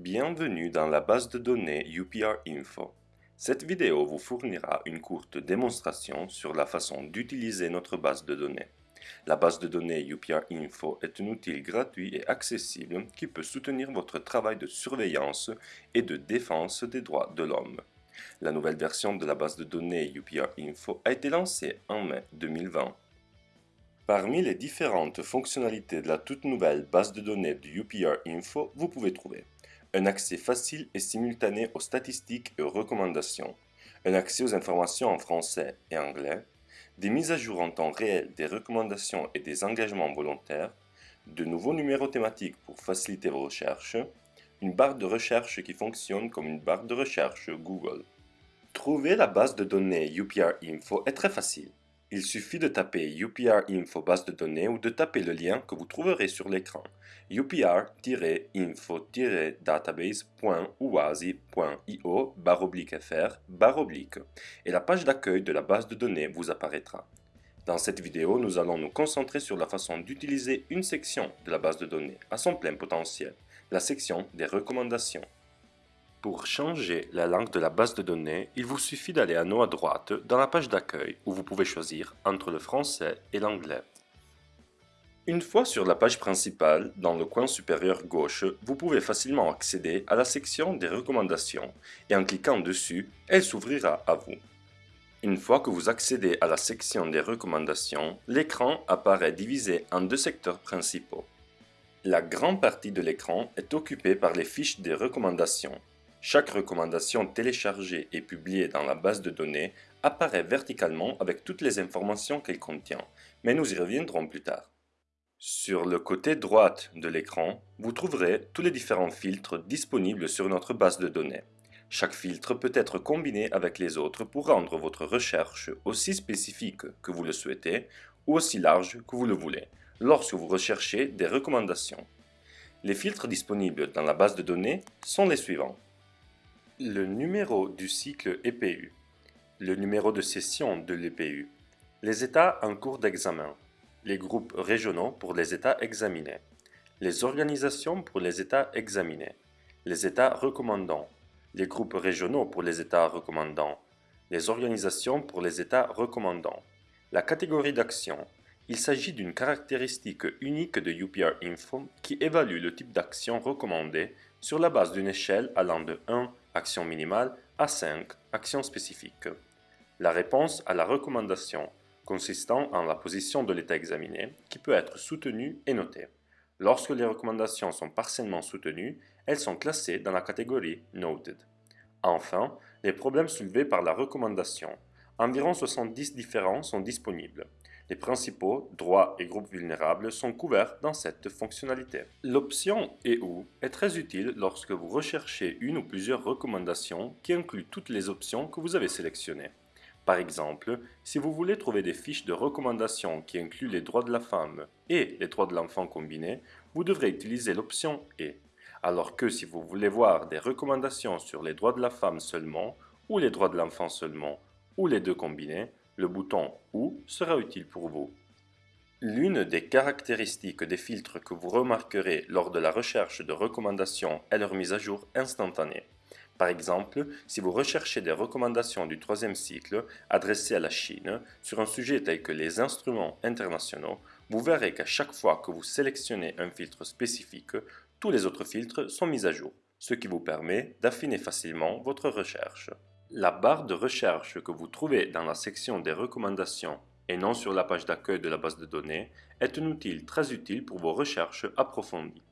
Bienvenue dans la base de données UPR Info. Cette vidéo vous fournira une courte démonstration sur la façon d'utiliser notre base de données. La base de données UPR Info est un outil gratuit et accessible qui peut soutenir votre travail de surveillance et de défense des droits de l'homme. La nouvelle version de la base de données UPR Info a été lancée en mai 2020. Parmi les différentes fonctionnalités de la toute nouvelle base de données de UPR Info, vous pouvez trouver un accès facile et simultané aux statistiques et aux recommandations, un accès aux informations en français et anglais, des mises à jour en temps réel des recommandations et des engagements volontaires, de nouveaux numéros thématiques pour faciliter vos recherches, une barre de recherche qui fonctionne comme une barre de recherche Google. Trouver la base de données UPR Info est très facile. Il suffit de taper UPR Info base de données ou de taper le lien que vous trouverez sur l'écran upr-info-database.uasi.io fr et la page d'accueil de la base de données vous apparaîtra. Dans cette vidéo, nous allons nous concentrer sur la façon d'utiliser une section de la base de données à son plein potentiel, la section des recommandations. Pour changer la langue de la base de données, il vous suffit d'aller à haut à droite dans la page d'accueil où vous pouvez choisir entre le français et l'anglais. Une fois sur la page principale, dans le coin supérieur gauche, vous pouvez facilement accéder à la section des recommandations et en cliquant dessus, elle s'ouvrira à vous. Une fois que vous accédez à la section des recommandations, l'écran apparaît divisé en deux secteurs principaux. La grande partie de l'écran est occupée par les fiches des recommandations chaque recommandation téléchargée et publiée dans la base de données apparaît verticalement avec toutes les informations qu'elle contient, mais nous y reviendrons plus tard. Sur le côté droite de l'écran, vous trouverez tous les différents filtres disponibles sur notre base de données. Chaque filtre peut être combiné avec les autres pour rendre votre recherche aussi spécifique que vous le souhaitez ou aussi large que vous le voulez, lorsque vous recherchez des recommandations. Les filtres disponibles dans la base de données sont les suivants. Le numéro du cycle EPU, le numéro de session de l'EPU, les états en cours d'examen, les groupes régionaux pour les états examinés, les organisations pour les états examinés, les états recommandants, les groupes régionaux pour les états recommandants, les organisations pour les états recommandants, la catégorie d'action. Il s'agit d'une caractéristique unique de UPR Info qui évalue le type d'action recommandée sur la base d'une échelle allant de 1 action minimale à 5 actions spécifiques. La réponse à la recommandation consistant en la position de l'état examiné qui peut être soutenue et notée. Lorsque les recommandations sont partiellement soutenues, elles sont classées dans la catégorie Noted. Enfin, les problèmes soulevés par la recommandation. Environ 70 différents sont disponibles. Les principaux droits et groupes vulnérables sont couverts dans cette fonctionnalité. L'option EU est très utile lorsque vous recherchez une ou plusieurs recommandations qui incluent toutes les options que vous avez sélectionnées. Par exemple, si vous voulez trouver des fiches de recommandations qui incluent les droits de la femme et les droits de l'enfant combinés, vous devrez utiliser l'option E. Alors que si vous voulez voir des recommandations sur les droits de la femme seulement, ou les droits de l'enfant seulement, ou les deux combinés, le bouton OU sera utile pour vous. L'une des caractéristiques des filtres que vous remarquerez lors de la recherche de recommandations est leur mise à jour instantanée. Par exemple, si vous recherchez des recommandations du troisième cycle adressées à la Chine sur un sujet tel que les instruments internationaux, vous verrez qu'à chaque fois que vous sélectionnez un filtre spécifique, tous les autres filtres sont mis à jour, ce qui vous permet d'affiner facilement votre recherche. La barre de recherche que vous trouvez dans la section des recommandations et non sur la page d'accueil de la base de données est un outil très utile pour vos recherches approfondies.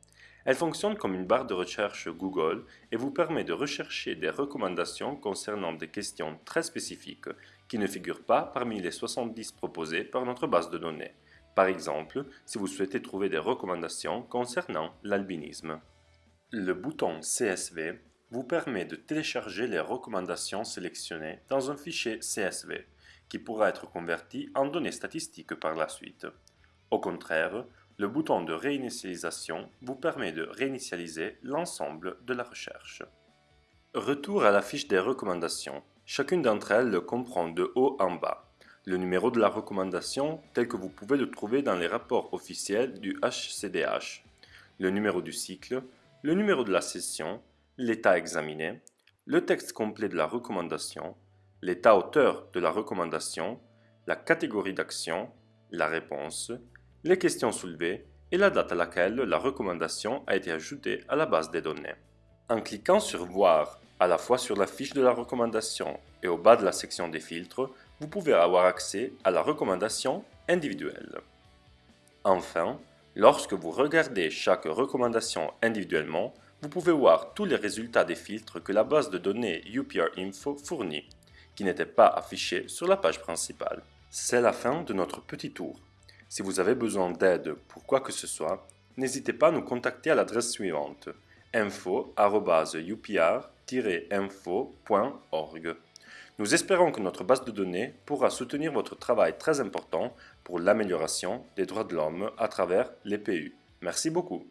Elle fonctionne comme une barre de recherche Google et vous permet de rechercher des recommandations concernant des questions très spécifiques qui ne figurent pas parmi les 70 proposées par notre base de données. Par exemple, si vous souhaitez trouver des recommandations concernant l'albinisme. Le bouton CSV vous permet de télécharger les recommandations sélectionnées dans un fichier CSV, qui pourra être converti en données statistiques par la suite. Au contraire, le bouton de réinitialisation vous permet de réinitialiser l'ensemble de la recherche. Retour à la fiche des recommandations. Chacune d'entre elles comprend de haut en bas le numéro de la recommandation tel que vous pouvez le trouver dans les rapports officiels du HCDH, le numéro du cycle, le numéro de la session, l'état examiné, le texte complet de la recommandation, l'état auteur de la recommandation, la catégorie d'action, la réponse, les questions soulevées et la date à laquelle la recommandation a été ajoutée à la base des données. En cliquant sur Voir à la fois sur la fiche de la recommandation et au bas de la section des filtres, vous pouvez avoir accès à la recommandation individuelle. Enfin, lorsque vous regardez chaque recommandation individuellement, vous pouvez voir tous les résultats des filtres que la base de données UPR Info fournit, qui n'étaient pas affichés sur la page principale. C'est la fin de notre petit tour. Si vous avez besoin d'aide pour quoi que ce soit, n'hésitez pas à nous contacter à l'adresse suivante info-upr-info.org. Nous espérons que notre base de données pourra soutenir votre travail très important pour l'amélioration des droits de l'homme à travers les PU. Merci beaucoup.